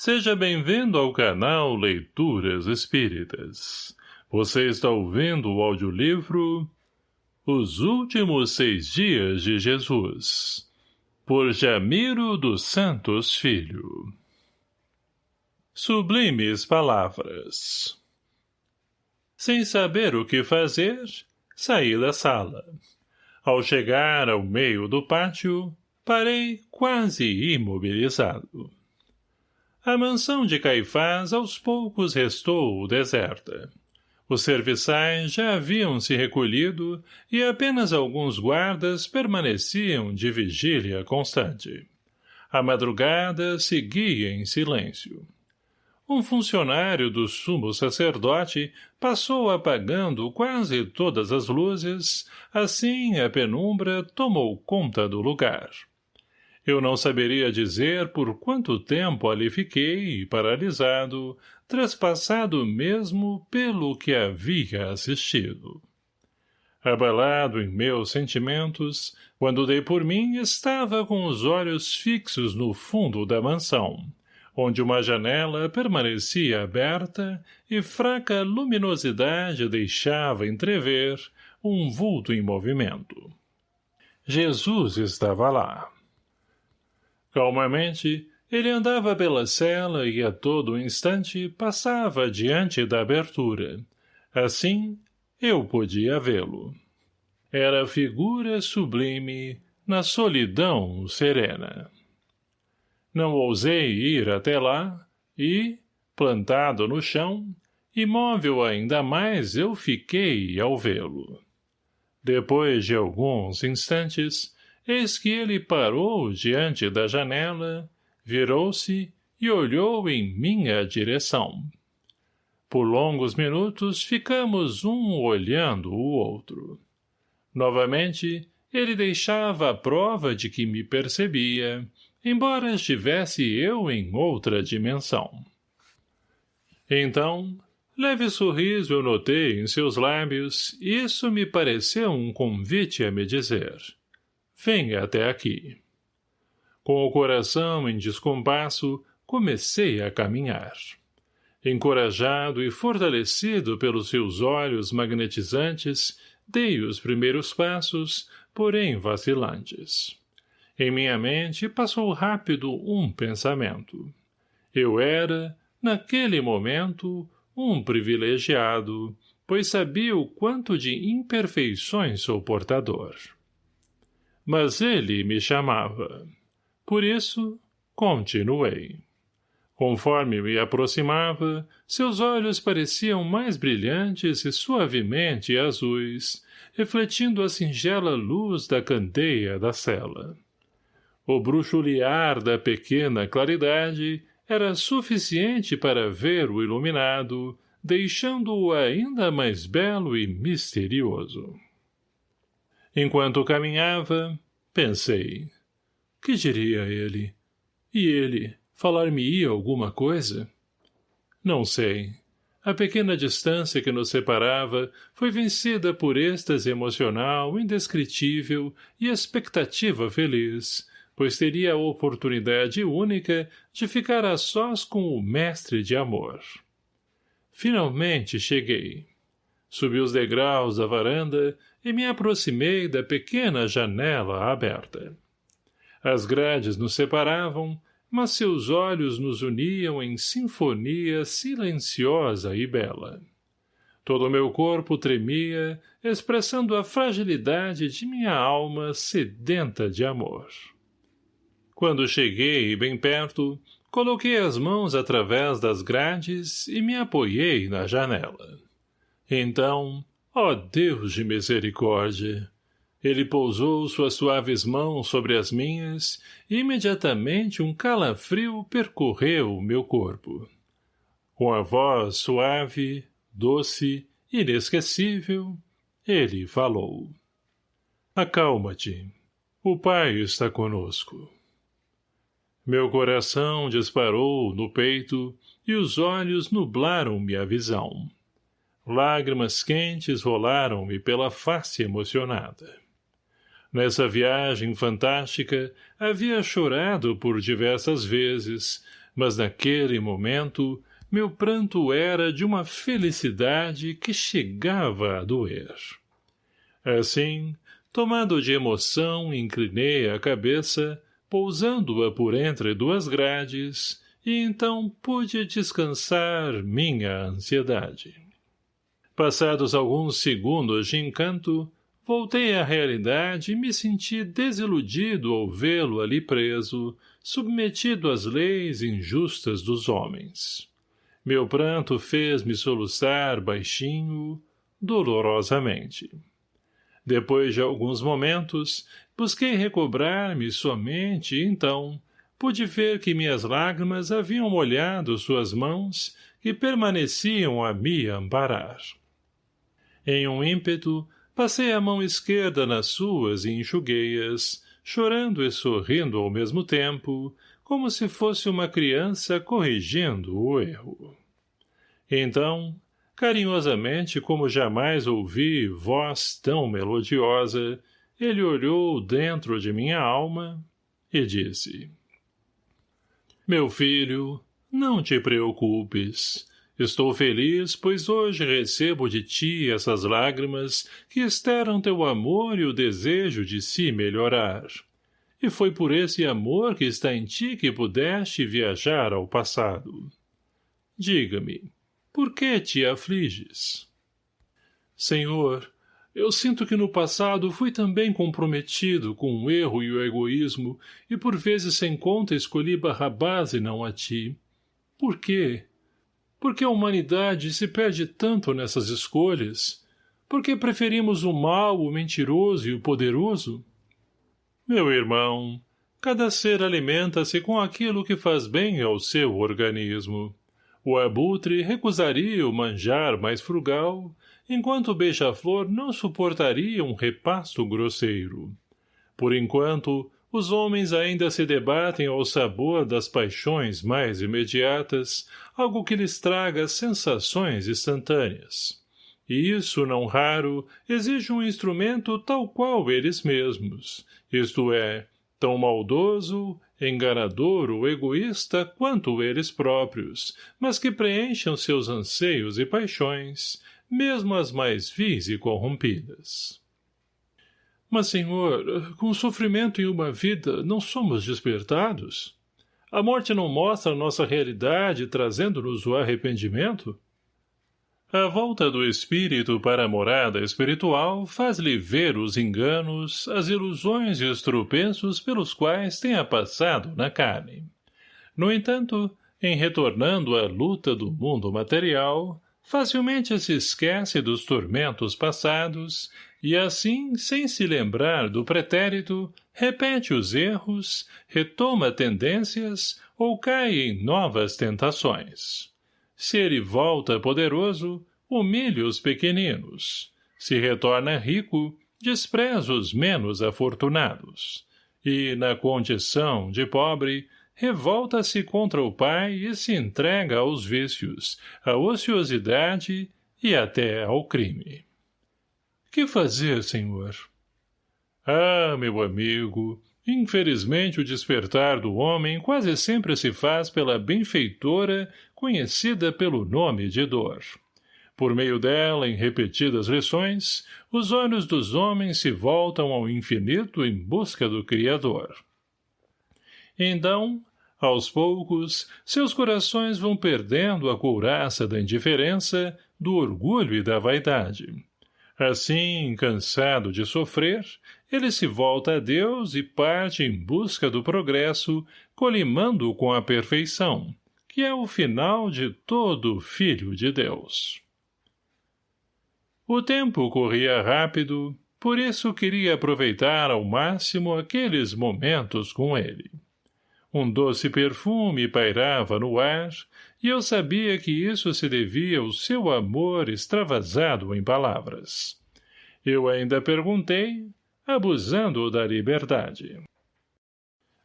Seja bem-vindo ao canal Leituras Espíritas. Você está ouvindo o audiolivro Os Últimos Seis Dias de Jesus, por Jamiro dos Santos Filho. Sublimes Palavras Sem saber o que fazer, saí da sala. Ao chegar ao meio do pátio, parei quase imobilizado. A mansão de Caifás aos poucos restou deserta. Os serviçais já haviam se recolhido e apenas alguns guardas permaneciam de vigília constante. A madrugada seguia em silêncio. Um funcionário do sumo sacerdote passou apagando quase todas as luzes, assim a penumbra tomou conta do lugar. Eu não saberia dizer por quanto tempo ali fiquei, paralisado, trespassado mesmo pelo que havia assistido. Abalado em meus sentimentos, quando dei por mim, estava com os olhos fixos no fundo da mansão, onde uma janela permanecia aberta e fraca luminosidade deixava entrever um vulto em movimento. Jesus estava lá. Calmamente, ele andava pela cela e a todo instante passava diante da abertura. Assim, eu podia vê-lo. Era figura sublime na solidão serena. Não ousei ir até lá e, plantado no chão, imóvel ainda mais eu fiquei ao vê-lo. Depois de alguns instantes, Eis que ele parou diante da janela, virou-se e olhou em minha direção. Por longos minutos ficamos um olhando o outro. Novamente, ele deixava a prova de que me percebia, embora estivesse eu em outra dimensão. Então, leve sorriso eu notei em seus lábios, e isso me pareceu um convite a me dizer — Venha até aqui. Com o coração em descompasso, comecei a caminhar. Encorajado e fortalecido pelos seus olhos magnetizantes, dei os primeiros passos, porém vacilantes. Em minha mente passou rápido um pensamento. Eu era, naquele momento, um privilegiado, pois sabia o quanto de imperfeições sou portador mas ele me chamava. Por isso, continuei. Conforme me aproximava, seus olhos pareciam mais brilhantes e suavemente azuis, refletindo a singela luz da candeia da cela. O bruxulear da pequena claridade era suficiente para ver o iluminado, deixando-o ainda mais belo e misterioso. Enquanto caminhava, pensei. Que diria ele? E ele, falar-me-ia alguma coisa? Não sei. A pequena distância que nos separava foi vencida por êxtase emocional indescritível e expectativa feliz, pois teria a oportunidade única de ficar a sós com o mestre de amor. Finalmente cheguei. Subi os degraus da varanda e me aproximei da pequena janela aberta. As grades nos separavam, mas seus olhos nos uniam em sinfonia silenciosa e bela. Todo o meu corpo tremia, expressando a fragilidade de minha alma sedenta de amor. Quando cheguei bem perto, coloquei as mãos através das grades e me apoiei na janela. Então, ó Deus de misericórdia, ele pousou suas suaves mãos sobre as minhas e imediatamente um calafrio percorreu o meu corpo. Com a voz suave, doce, inesquecível, ele falou. Acalma-te. O Pai está conosco. Meu coração disparou no peito e os olhos nublaram-me a visão. Lágrimas quentes rolaram-me pela face emocionada. Nessa viagem fantástica, havia chorado por diversas vezes, mas naquele momento meu pranto era de uma felicidade que chegava a doer. Assim, tomado de emoção, inclinei a cabeça, pousando-a por entre duas grades, e então pude descansar minha ansiedade. Passados alguns segundos de encanto, voltei à realidade e me senti desiludido ao vê-lo ali preso, submetido às leis injustas dos homens. Meu pranto fez-me soluçar baixinho, dolorosamente. Depois de alguns momentos, busquei recobrar-me somente e então pude ver que minhas lágrimas haviam molhado suas mãos e permaneciam a me amparar. Em um ímpeto, passei a mão esquerda nas suas e enxuguei-as, chorando e sorrindo ao mesmo tempo, como se fosse uma criança corrigindo o erro. Então, carinhosamente como jamais ouvi voz tão melodiosa, ele olhou dentro de minha alma e disse Meu filho, não te preocupes. Estou feliz, pois hoje recebo de ti essas lágrimas que exteram teu amor e o desejo de se melhorar e foi por esse amor que está em ti que pudeste viajar ao passado. Diga-me, por que te afliges? Senhor, eu sinto que no passado fui também comprometido com o erro e o egoísmo e por vezes sem conta escolhi Barrabás e não a ti. Por quê? Por que a humanidade se perde tanto nessas escolhas? Por que preferimos o mal, o mentiroso e o poderoso? Meu irmão, cada ser alimenta-se com aquilo que faz bem ao seu organismo. O abutre recusaria o manjar mais frugal, enquanto o beija-flor não suportaria um repasto grosseiro. Por enquanto, os homens ainda se debatem ao sabor das paixões mais imediatas, algo que lhes traga sensações instantâneas. E isso, não raro, exige um instrumento tal qual eles mesmos, isto é, tão maldoso, enganador ou egoísta quanto eles próprios, mas que preencham seus anseios e paixões, mesmo as mais vis e corrompidas. Mas, senhor, com o sofrimento em uma vida, não somos despertados? A morte não mostra nossa realidade, trazendo-nos o arrependimento? A volta do espírito para a morada espiritual faz-lhe ver os enganos, as ilusões e os tropeços pelos quais tenha passado na carne. No entanto, em retornando à luta do mundo material, facilmente se esquece dos tormentos passados e assim, sem se lembrar do pretérito, repete os erros, retoma tendências ou cai em novas tentações. Se ele volta poderoso, humilha os pequeninos. Se retorna rico, despreza os menos afortunados. E, na condição de pobre, revolta-se contra o pai e se entrega aos vícios, à ociosidade e até ao crime. Que fazer, senhor? Ah, meu amigo, Infelizmente, o despertar do homem quase sempre se faz pela benfeitora conhecida pelo nome de dor. Por meio dela, em repetidas lições, os olhos dos homens se voltam ao infinito em busca do Criador. Então, aos poucos, seus corações vão perdendo a couraça da indiferença, do orgulho e da vaidade. Assim, cansado de sofrer, ele se volta a Deus e parte em busca do progresso, colimando com a perfeição, que é o final de todo filho de Deus. O tempo corria rápido, por isso queria aproveitar ao máximo aqueles momentos com ele. Um doce perfume pairava no ar, e eu sabia que isso se devia ao seu amor extravasado em palavras. Eu ainda perguntei, abusando da liberdade.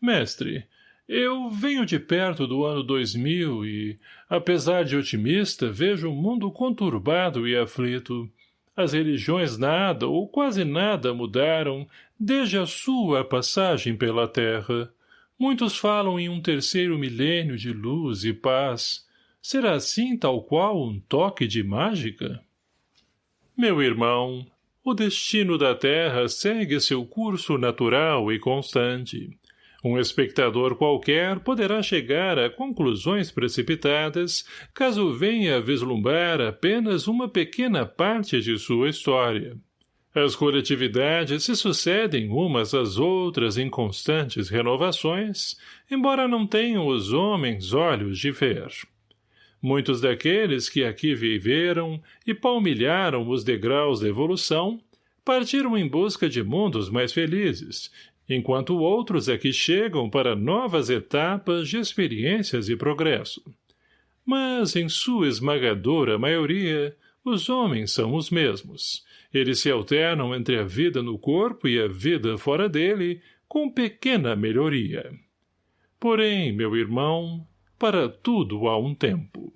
Mestre, eu venho de perto do ano 2000 e, apesar de otimista, vejo o mundo conturbado e aflito. As religiões nada ou quase nada mudaram desde a sua passagem pela terra. Muitos falam em um terceiro milênio de luz e paz. Será assim tal qual um toque de mágica? Meu irmão, o destino da Terra segue seu curso natural e constante. Um espectador qualquer poderá chegar a conclusões precipitadas caso venha a vislumbrar apenas uma pequena parte de sua história. As coletividades se sucedem umas às outras em constantes renovações, embora não tenham os homens olhos de ver. Muitos daqueles que aqui viveram e palmilharam os degraus da evolução partiram em busca de mundos mais felizes, enquanto outros aqui chegam para novas etapas de experiências e progresso. Mas, em sua esmagadora maioria, os homens são os mesmos, eles se alternam entre a vida no corpo e a vida fora dele, com pequena melhoria. Porém, meu irmão, para tudo há um tempo.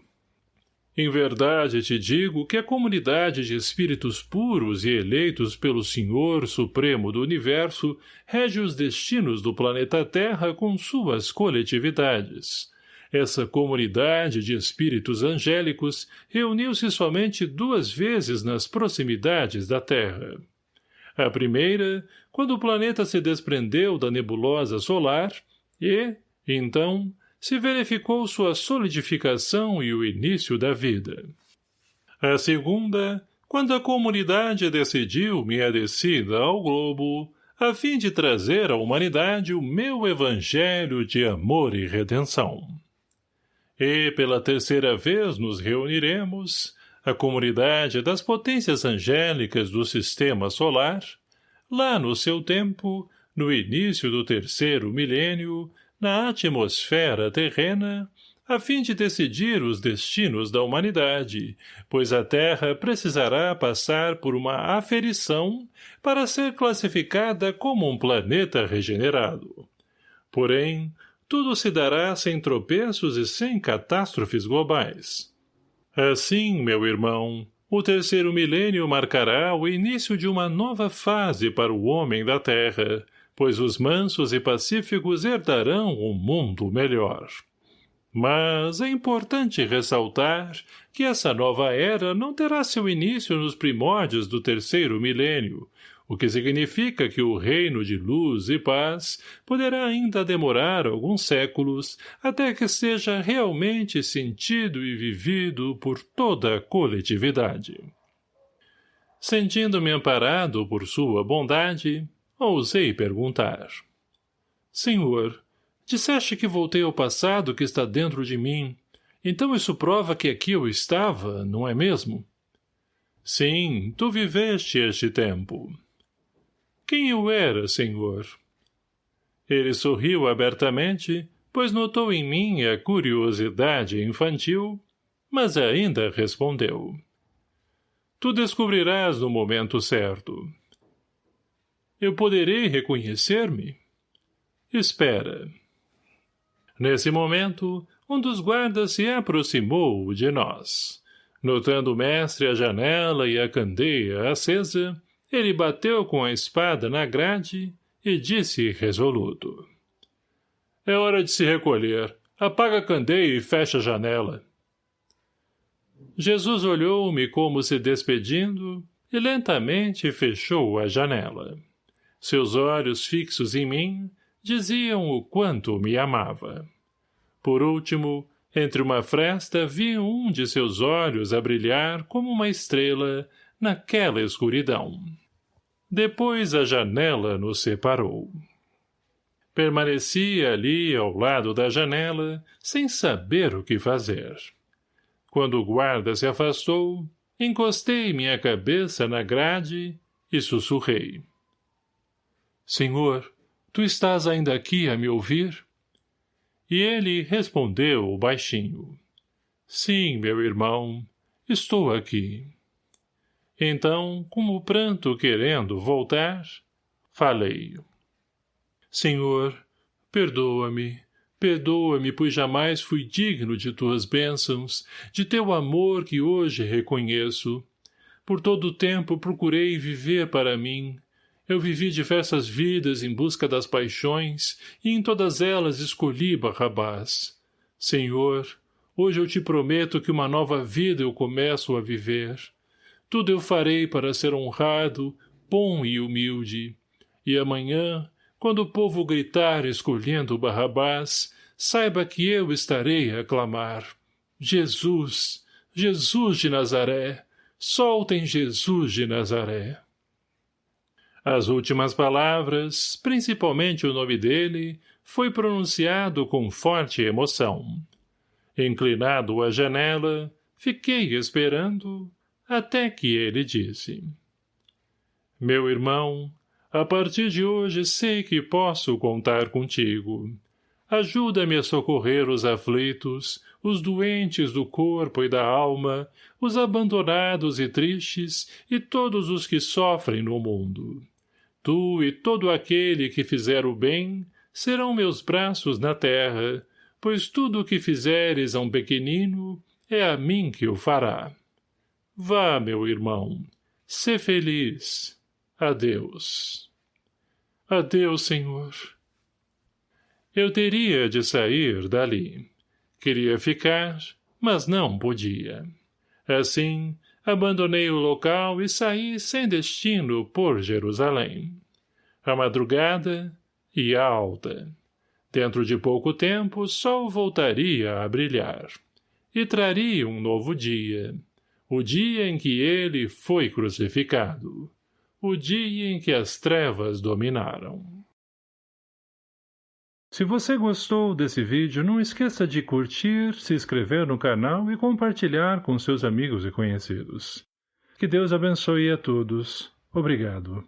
Em verdade te digo que a comunidade de espíritos puros e eleitos pelo Senhor Supremo do Universo rege os destinos do planeta Terra com suas coletividades. Essa comunidade de espíritos angélicos reuniu-se somente duas vezes nas proximidades da Terra. A primeira, quando o planeta se desprendeu da nebulosa solar e, então, se verificou sua solidificação e o início da vida. A segunda, quando a comunidade decidiu minha descida ao globo, a fim de trazer à humanidade o meu evangelho de amor e redenção. E pela terceira vez nos reuniremos, a comunidade das potências angélicas do sistema solar, lá no seu tempo, no início do terceiro milênio, na atmosfera terrena, a fim de decidir os destinos da humanidade, pois a Terra precisará passar por uma aferição para ser classificada como um planeta regenerado. Porém, tudo se dará sem tropeços e sem catástrofes globais. Assim, meu irmão, o terceiro milênio marcará o início de uma nova fase para o homem da Terra, pois os mansos e pacíficos herdarão um mundo melhor. Mas é importante ressaltar que essa nova era não terá seu início nos primórdios do terceiro milênio, o que significa que o reino de luz e paz poderá ainda demorar alguns séculos até que seja realmente sentido e vivido por toda a coletividade. Sentindo-me amparado por sua bondade, ousei perguntar. Senhor, disseste que voltei ao passado que está dentro de mim, então isso prova que aqui eu estava, não é mesmo? Sim, tu viveste este tempo. Quem eu era, senhor? Ele sorriu abertamente, pois notou em mim a curiosidade infantil, mas ainda respondeu. Tu descobrirás no momento certo. Eu poderei reconhecer-me? Espera. Nesse momento, um dos guardas se aproximou de nós. Notando o mestre a janela e a candeia acesa, ele bateu com a espada na grade e disse resoluto. É hora de se recolher. Apaga a candeia e fecha a janela. Jesus olhou-me como se despedindo e lentamente fechou a janela. Seus olhos fixos em mim diziam o quanto me amava. Por último, entre uma fresta vi um de seus olhos a brilhar como uma estrela naquela escuridão. Depois a janela nos separou. Permaneci ali ao lado da janela, sem saber o que fazer. Quando o guarda se afastou, encostei minha cabeça na grade e sussurrei. Senhor, tu estás ainda aqui a me ouvir? E ele respondeu baixinho. Sim, meu irmão, estou aqui. Então, como o pranto querendo voltar, falei. Senhor, perdoa-me, perdoa-me, pois jamais fui digno de tuas bênçãos, de teu amor que hoje reconheço. Por todo o tempo procurei viver para mim. Eu vivi diversas vidas em busca das paixões, e em todas elas escolhi Barrabás. Senhor, hoje eu te prometo que uma nova vida eu começo a viver. Tudo eu farei para ser honrado, bom e humilde. E amanhã, quando o povo gritar escolhendo Barrabás, saiba que eu estarei a clamar. Jesus, Jesus de Nazaré, soltem Jesus de Nazaré. As últimas palavras, principalmente o nome dele, foi pronunciado com forte emoção. Inclinado à janela, fiquei esperando, até que ele disse. Meu irmão, a partir de hoje sei que posso contar contigo. Ajuda-me a socorrer os aflitos, os doentes do corpo e da alma, os abandonados e tristes e todos os que sofrem no mundo. Tu e todo aquele que fizer o bem serão meus braços na terra, pois tudo o que fizeres a um pequenino é a mim que o fará. Vá, meu irmão, sê feliz. Adeus. Adeus, Senhor. Eu teria de sair dali. Queria ficar, mas não podia. Assim, abandonei o local e saí sem destino por Jerusalém. A madrugada ia alta. Dentro de pouco tempo o sol voltaria a brilhar. E traria um novo dia. O dia em que ele foi crucificado. O dia em que as trevas dominaram. Se você gostou desse vídeo, não esqueça de curtir, se inscrever no canal e compartilhar com seus amigos e conhecidos. Que Deus abençoe a todos. Obrigado.